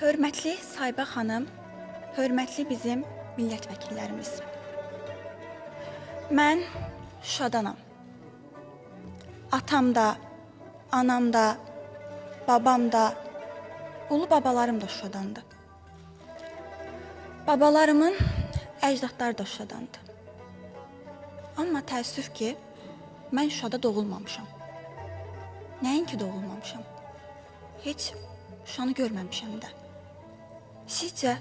Hörmətli Sahibə xanım, hörmətli bizim millət vəkillərimiz. Mən Şadanam. Atam da, anam da, babam da, ulu babalarım da Şuşadandı. Babalarımın əcdadları da Şuşadandı. Amma təəssüf ki, mən Şuşada doğulmamışam. Nəinki doğulmamışam. Heç Şuşanı görməmişəm də. Sizcə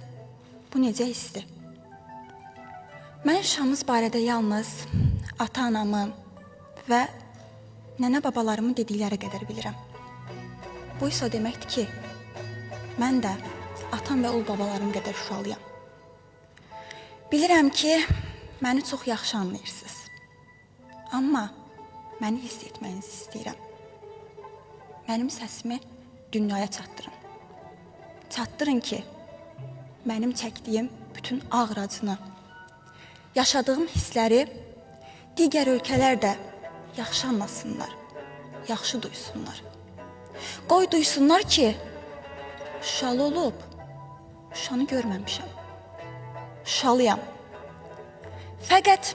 bu necə hissdir? Mən Şuşamız barədə yalnız ata-anamın və nənə babalarımın dedikləri qədər bilirəm. Bu isə o deməkdir ki, mən də atam və ulu babalarım qədər Şuşalıyam. Bilirəm ki, məni çox yaxşı anlayırsınız. Amma məni hiss etməyinizi istəyirəm. Mənim səsimi dünyaya çatdırın. Çatdırın ki, mənim çəkdiyim bütün ağır acını, yaşadığım hissləri digər ölkələr də yaxşı anlasınlar, yaxşı duysunlar. Qoy duysunlar ki, Şuşalı olub, Şuşanı görməmişəm. Şuşalıyam. Fəqət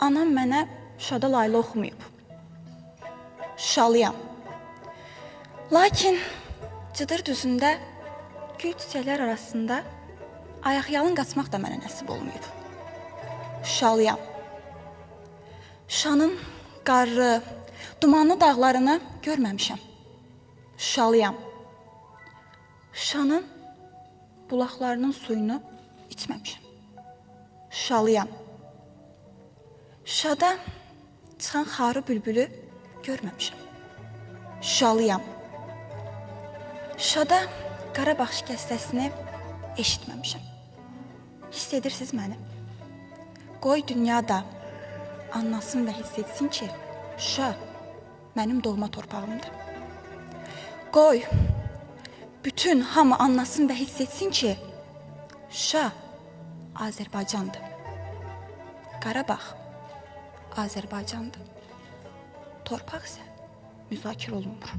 anam mənə Şuşada layla oxumayıb. Şuşalıyam. Lakin Cıdır düzündə gül çiçəklər arasında ayaqyalın qaçmaq da mənə nəsib olmayıb. Şuşalıyam. Şuşanın qarlı, dumanlı dağlarını görməmişəm. Şuşalıyam. Şuşanın bulaqlarının suyunu içməmişəm. Şuşalıyam. Şuşada çıxan xarı bülbülü görməmişəm. Şuşalıyam. Şuşada Qarabağ şikəstəsini eşitməmişəm. Hiss edirsiniz məni? Qoy dünyada anlasın və hiss etsin ki, Şuşa mənim doğma torpağımdır. Qoy bütün hamı anlasın və hiss etsin ki, Şuşa Azərbaycandır. Qarabağ Azərbaycandır. Torpaq isə müzakirə olunmur.